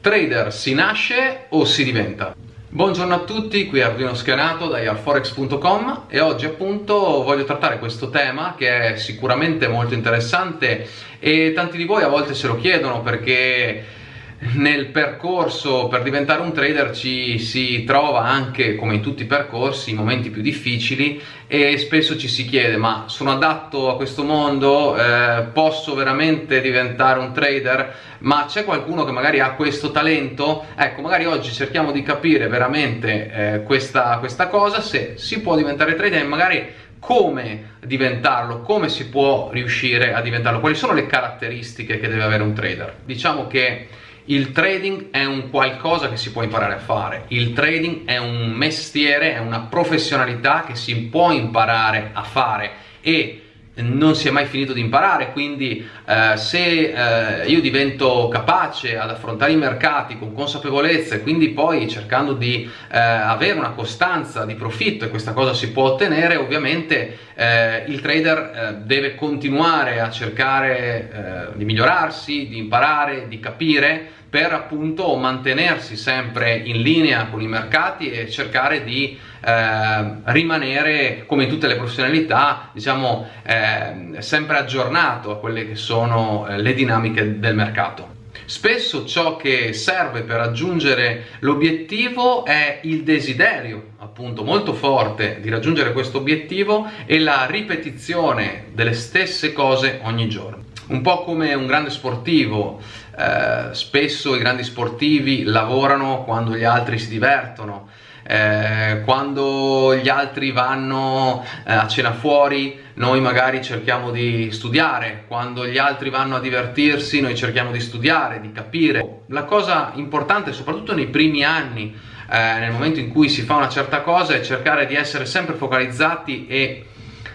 Trader si nasce o si diventa? Buongiorno a tutti, qui Arduino Schianato da yarforex.com e oggi appunto voglio trattare questo tema che è sicuramente molto interessante e tanti di voi a volte se lo chiedono perché nel percorso per diventare un trader ci si trova anche come in tutti i percorsi momenti più difficili e spesso ci si chiede ma sono adatto a questo mondo? Eh, posso veramente diventare un trader? Ma c'è qualcuno che magari ha questo talento? Ecco magari oggi cerchiamo di capire veramente eh, questa, questa cosa se si può diventare trader e magari come diventarlo, come si può riuscire a diventarlo, quali sono le caratteristiche che deve avere un trader. Diciamo che il trading è un qualcosa che si può imparare a fare, il trading è un mestiere, è una professionalità che si può imparare a fare e non si è mai finito di imparare, quindi eh, se eh, io divento capace ad affrontare i mercati con consapevolezza e quindi poi cercando di eh, avere una costanza di profitto e questa cosa si può ottenere, ovviamente eh, il trader eh, deve continuare a cercare eh, di migliorarsi, di imparare, di capire per appunto mantenersi sempre in linea con i mercati e cercare di eh, rimanere come tutte le professionalità diciamo eh, sempre aggiornato a quelle che sono eh, le dinamiche del mercato. Spesso ciò che serve per raggiungere l'obiettivo è il desiderio, appunto molto forte, di raggiungere questo obiettivo e la ripetizione delle stesse cose ogni giorno un po' come un grande sportivo, eh, spesso i grandi sportivi lavorano quando gli altri si divertono, eh, quando gli altri vanno eh, a cena fuori noi magari cerchiamo di studiare, quando gli altri vanno a divertirsi noi cerchiamo di studiare, di capire. La cosa importante soprattutto nei primi anni, eh, nel momento in cui si fa una certa cosa, è cercare di essere sempre focalizzati e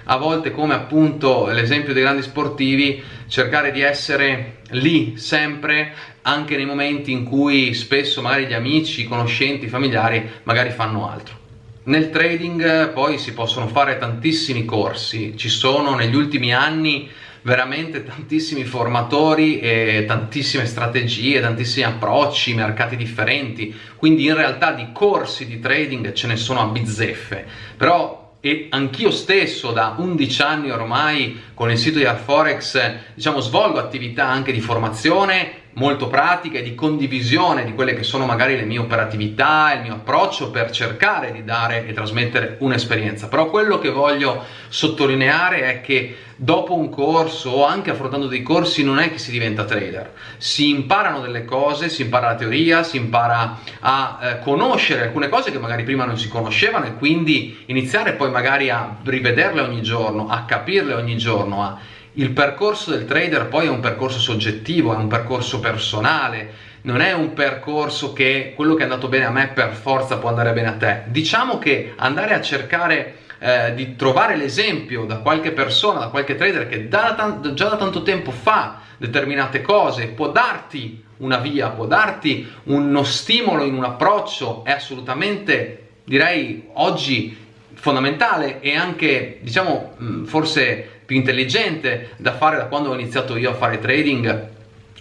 a volte come appunto l'esempio dei grandi sportivi cercare di essere lì sempre anche nei momenti in cui spesso magari gli amici, i conoscenti, i familiari magari fanno altro. Nel trading poi si possono fare tantissimi corsi, ci sono negli ultimi anni veramente tantissimi formatori e tantissime strategie, tantissimi approcci, mercati differenti, quindi in realtà di corsi di trading ce ne sono a bizzeffe, però e anch'io stesso da 11 anni ormai con il sito di Arforex diciamo svolgo attività anche di formazione molto pratiche di condivisione di quelle che sono magari le mie operatività, il mio approccio per cercare di dare e trasmettere un'esperienza. Però quello che voglio sottolineare è che dopo un corso o anche affrontando dei corsi non è che si diventa trader, si imparano delle cose, si impara la teoria, si impara a eh, conoscere alcune cose che magari prima non si conoscevano e quindi iniziare poi magari a rivederle ogni giorno, a capirle ogni giorno, a il percorso del trader poi è un percorso soggettivo, è un percorso personale, non è un percorso che quello che è andato bene a me per forza può andare bene a te. Diciamo che andare a cercare eh, di trovare l'esempio da qualche persona, da qualche trader che da, già da tanto tempo fa determinate cose, può darti una via, può darti uno stimolo in un approccio, è assolutamente, direi, oggi fondamentale e anche, diciamo, forse più intelligente da fare da quando ho iniziato io a fare trading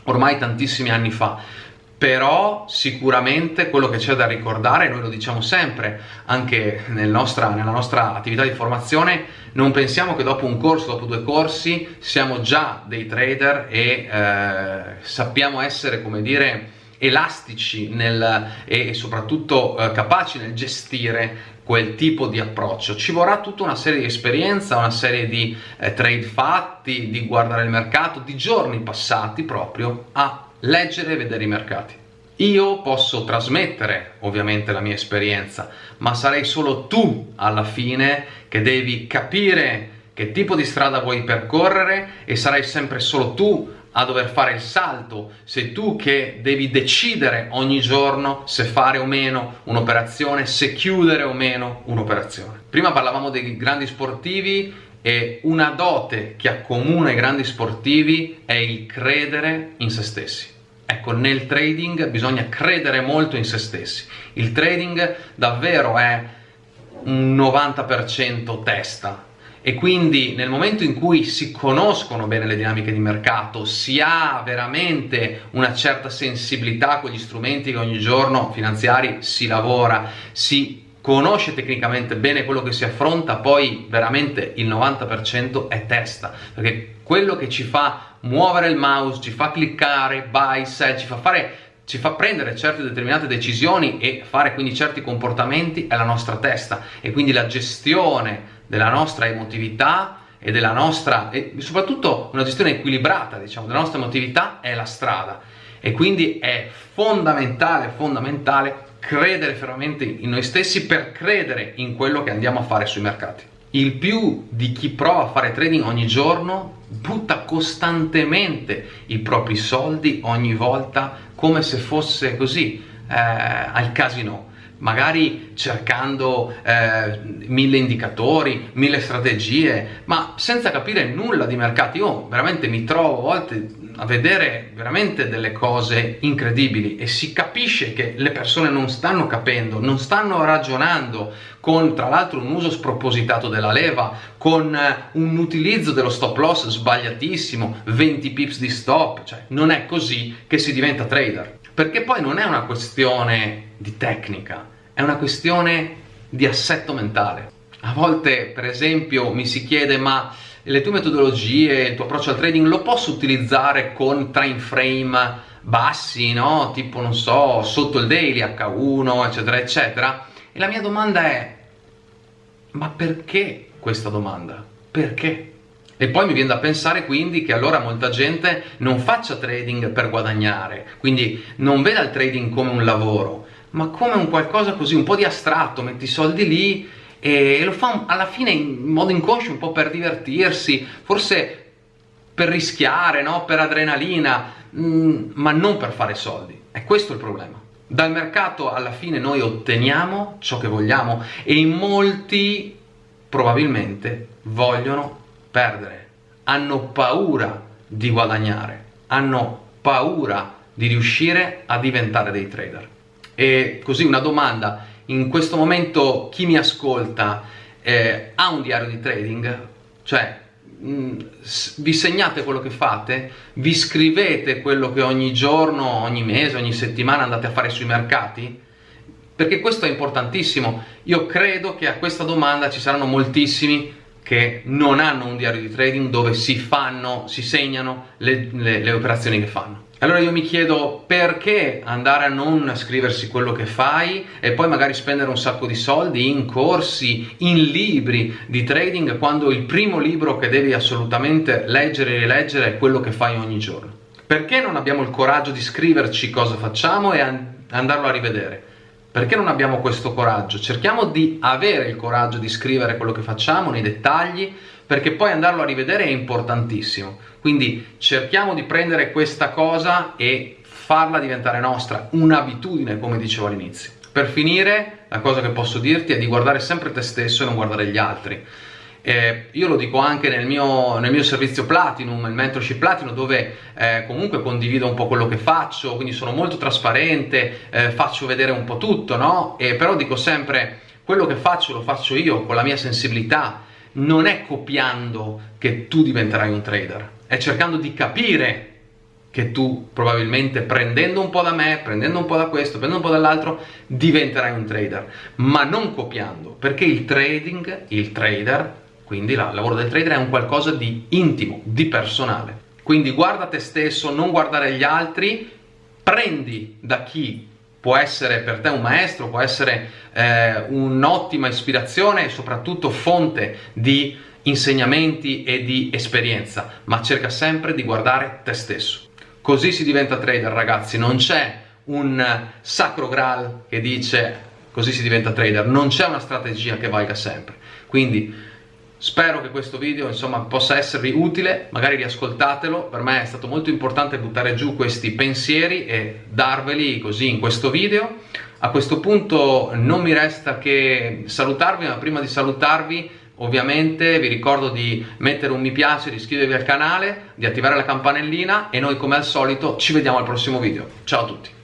ormai tantissimi anni fa. Però sicuramente quello che c'è da ricordare, noi lo diciamo sempre anche nel nostra, nella nostra attività di formazione, non pensiamo che dopo un corso, dopo due corsi, siamo già dei trader e eh, sappiamo essere, come dire, elastici nel, e soprattutto eh, capaci nel gestire quel tipo di approccio. Ci vorrà tutta una serie di esperienza una serie di eh, trade fatti di guardare il mercato di giorni passati proprio a leggere e vedere i mercati. Io posso trasmettere ovviamente la mia esperienza ma sarei solo tu alla fine che devi capire che tipo di strada vuoi percorrere e sarai sempre solo tu a dover fare il salto, sei tu che devi decidere ogni giorno se fare o meno un'operazione, se chiudere o meno un'operazione. Prima parlavamo dei grandi sportivi e una dote che accomuna i grandi sportivi è il credere in se stessi. Ecco, nel trading bisogna credere molto in se stessi. Il trading davvero è un 90% testa, e quindi nel momento in cui si conoscono bene le dinamiche di mercato, si ha veramente una certa sensibilità con gli strumenti che ogni giorno finanziari si lavora, si conosce tecnicamente bene quello che si affronta, poi veramente il 90% è testa, perché quello che ci fa muovere il mouse, ci fa cliccare, buy, sell, ci fa fare ci fa prendere certe determinate decisioni e fare quindi certi comportamenti è la nostra testa. E quindi la gestione della nostra emotività e della nostra e soprattutto una gestione equilibrata diciamo della nostra emotività è la strada e quindi è fondamentale fondamentale credere fermamente in noi stessi per credere in quello che andiamo a fare sui mercati. Il più di chi prova a fare trading ogni giorno butta costantemente i propri soldi ogni volta come se fosse così eh, al casino magari cercando eh, mille indicatori, mille strategie, ma senza capire nulla di mercati. Io veramente mi trovo a volte a vedere veramente delle cose incredibili e si capisce che le persone non stanno capendo, non stanno ragionando con tra l'altro un uso spropositato della leva, con eh, un utilizzo dello stop loss sbagliatissimo, 20 pips di stop, cioè non è così che si diventa trader. Perché poi non è una questione di tecnica, è una questione di assetto mentale. A volte, per esempio, mi si chiede ma le tue metodologie, il tuo approccio al trading lo posso utilizzare con time frame bassi, no? Tipo, non so, sotto il daily, H1, eccetera, eccetera? E la mia domanda è, ma perché questa domanda? Perché? E poi mi viene da pensare quindi che allora molta gente non faccia trading per guadagnare, quindi non veda il trading come un lavoro, ma come un qualcosa così, un po' di astratto, metti i soldi lì e lo fa alla fine in modo inconscio un po' per divertirsi, forse per rischiare, no? per adrenalina, mm, ma non per fare soldi. È questo il problema. Dal mercato alla fine noi otteniamo ciò che vogliamo e in molti probabilmente vogliono perdere, hanno paura di guadagnare, hanno paura di riuscire a diventare dei trader. E così una domanda, in questo momento chi mi ascolta eh, ha un diario di trading? Cioè, mm, vi segnate quello che fate? Vi scrivete quello che ogni giorno, ogni mese, ogni settimana andate a fare sui mercati? Perché questo è importantissimo. Io credo che a questa domanda ci saranno moltissimi che non hanno un diario di trading dove si fanno, si segnano le, le, le operazioni che fanno. Allora io mi chiedo perché andare a non scriversi quello che fai e poi magari spendere un sacco di soldi in corsi, in libri di trading quando il primo libro che devi assolutamente leggere e rileggere è quello che fai ogni giorno. Perché non abbiamo il coraggio di scriverci cosa facciamo e andarlo a rivedere? Perché non abbiamo questo coraggio? Cerchiamo di avere il coraggio di scrivere quello che facciamo nei dettagli, perché poi andarlo a rivedere è importantissimo. Quindi cerchiamo di prendere questa cosa e farla diventare nostra, un'abitudine come dicevo all'inizio. Per finire, la cosa che posso dirti è di guardare sempre te stesso e non guardare gli altri. Eh, io lo dico anche nel mio, nel mio, servizio Platinum, il mentorship Platinum, dove eh, comunque condivido un po' quello che faccio, quindi sono molto trasparente, eh, faccio vedere un po' tutto, no? E però dico sempre, quello che faccio lo faccio io con la mia sensibilità, non è copiando che tu diventerai un trader, è cercando di capire che tu probabilmente prendendo un po' da me, prendendo un po' da questo, prendendo un po' dall'altro, diventerai un trader, ma non copiando, perché il trading, il trader, quindi il lavoro del trader è un qualcosa di intimo, di personale. Quindi guarda te stesso, non guardare gli altri, prendi da chi può essere per te un maestro, può essere eh, un'ottima ispirazione e soprattutto fonte di insegnamenti e di esperienza, ma cerca sempre di guardare te stesso. Così si diventa trader ragazzi, non c'è un sacro graal che dice così si diventa trader, non c'è una strategia che valga sempre. Quindi Spero che questo video insomma possa esservi utile, magari riascoltatelo, per me è stato molto importante buttare giù questi pensieri e darveli così in questo video. A questo punto non mi resta che salutarvi, ma prima di salutarvi ovviamente vi ricordo di mettere un mi piace, di iscrivervi al canale, di attivare la campanellina e noi come al solito ci vediamo al prossimo video. Ciao a tutti!